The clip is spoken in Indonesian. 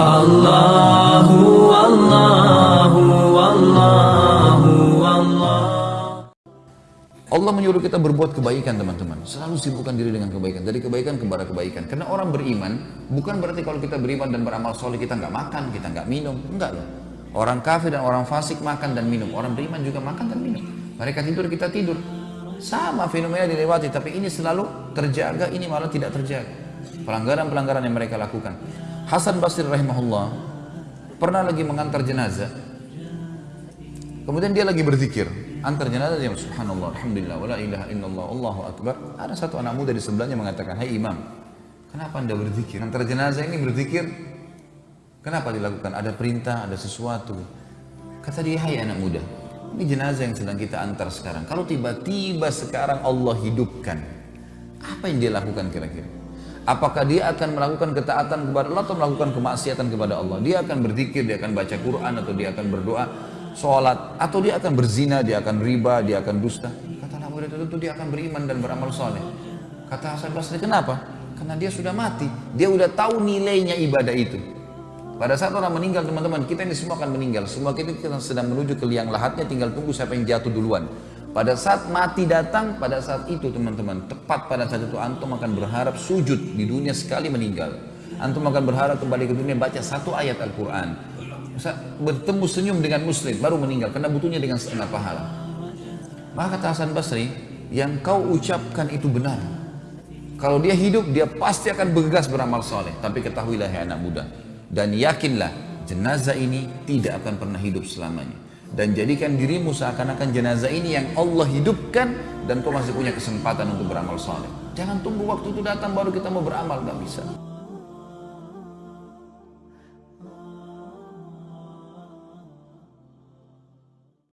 Allahu Allahu Allahu Allah Allah menyuruh kita berbuat kebaikan teman-teman. Selalu sibukkan diri dengan kebaikan. Dari kebaikan kepada kebaikan. Karena orang beriman, bukan berarti kalau kita beriman dan beramal soleh kita nggak makan, kita nggak minum. Enggak loh. Orang kafir dan orang fasik makan dan minum. Orang beriman juga makan dan minum. Mereka tidur, kita tidur. Sama fenomena dilewati, tapi ini selalu terjaga, ini malah tidak terjaga. Pelanggaran-pelanggaran yang mereka lakukan. Hasan Basri rahimahullah pernah lagi mengantar jenazah. Kemudian dia lagi berzikir, antar jenazah dia subhanallah, alhamdulillah, wala ilaha illallah, Allahu akbar. Ada satu anak muda di sebelahnya mengatakan, "Hai imam, kenapa Anda berzikir? Antar jenazah ini berzikir Kenapa dilakukan? Ada perintah, ada sesuatu. Kata dia, hai anak muda, ini jenazah yang sedang kita antar sekarang. Kalau tiba-tiba sekarang Allah hidupkan, apa yang dia lakukan kira-kira? Apakah dia akan melakukan ketaatan kepada Allah atau melakukan kemaksiatan kepada Allah? Dia akan berzikir, dia akan baca Quran atau dia akan berdoa, sholat, atau dia akan berzina, dia akan riba, dia akan dusta. Kata anak muda tentu dia akan beriman dan beramal soleh. Kata Hasan Basri, kenapa? Karena dia sudah mati, dia sudah tahu nilainya ibadah itu. Pada saat orang meninggal teman-teman, kita ini semua akan meninggal. Semua kita sedang menuju ke liang lahatnya, tinggal tunggu siapa yang jatuh duluan. Pada saat mati datang, pada saat itu teman-teman, tepat pada saat itu antum akan berharap sujud di dunia sekali meninggal. Antum akan berharap kembali ke dunia baca satu ayat Al-Quran. Bertemu senyum dengan muslim, baru meninggal, karena butuhnya dengan setengah pahala. Maka kata Hasan Basri, yang kau ucapkan itu benar. Kalau dia hidup, dia pasti akan bergegas beramal soleh. Tapi ketahuilah ya anak muda, dan yakinlah jenazah ini tidak akan pernah hidup selamanya dan jadikan dirimu seakan-akan jenazah ini yang Allah hidupkan dan kau masih punya kesempatan untuk beramal soleh jangan tunggu waktu itu datang baru kita mau beramal gak bisa